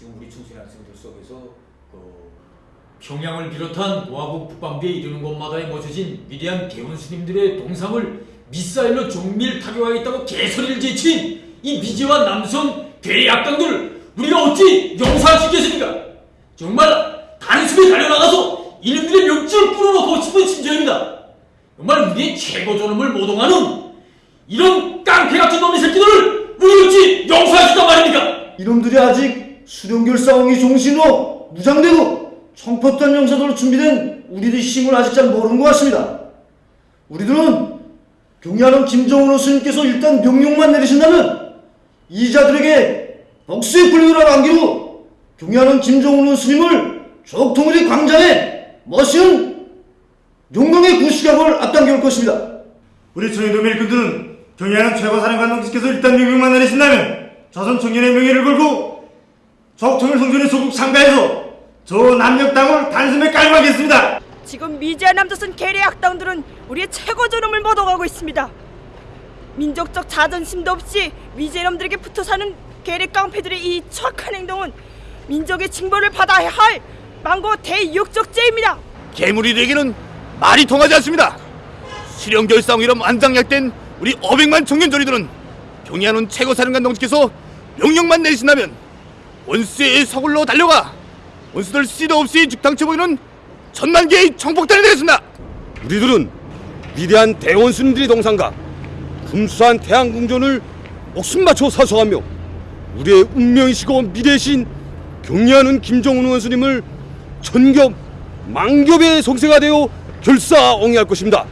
지금 우리 청소년 학생들 속에서 그 평양을 비롯한 모하국 북방부에 이르는 곳마다에 모셔진 위대한 대원 스님들의 동상을 미사일로 정밀 타격하겠다고 개소리를 제친 이 미제와 남성 악당들 우리가 어찌 용서할 수 있겠습니까? 정말 단숨에 달려나가서 이놈들의 명줄을 끊어놓고 싶은 심정입니다. 정말 우리의 최고 존엄을 모독하는 이런 깡패 같은 놈의 새끼들을 우리 어찌 용서할 수 있단 말입니까? 이놈들이 아직 수령결 싸움이 종신으로 무장되고 청포탄 영사도로 준비된 우리들의 힘을 아직 잘 모르는 것 같습니다. 우리들은 경야는 김정은 스님께서 일단 명령만 내리신다면 이자들에게 복수의 불교를 안기로 경야는 김정은 스님을 적통우리 광장에 멋있는 용광의 구시각을 앞당겨올 것입니다. 우리 청해도 밀군들은 경의하는 최고 사령관님께서 일단 명령만 내리신다면 조선 청년의 명예를 걸고 적통일 성전의 소국 상가에서 저 남녘 땅을 단숨에 깔고하겠습니다. 지금 미제 남조선 괴뢰 악당들은 우리의 최고 존엄을 모독하고 있습니다. 민족적 자존심도 없이 미제놈들에게 붙어 사는 괴뢰 깡패들의 이 추악한 행동은 민족의 징벌을 받아야 할 망고 대육적죄입니다. 괴물이에게는 말이 통하지 않습니다. 실형결상으로 만장약된 우리 500만 청년조리들은 경의하는 최고사령관 동지께서 명령만 내리신다면 원수의 서굴로 달려가 원수들 씨도 없이 죽당쳐 보이는 천만 개의 청폭탄이 되겠습니다. 우리들은 위대한 대원수님들의 동상과 금수한 태양궁전을 목숨 바쳐 사수하며 우리의 운명이시고 미래신 경리하는 김정은 원수님을 천겹 만겹의 성세가 되어 결사옹이할 것입니다.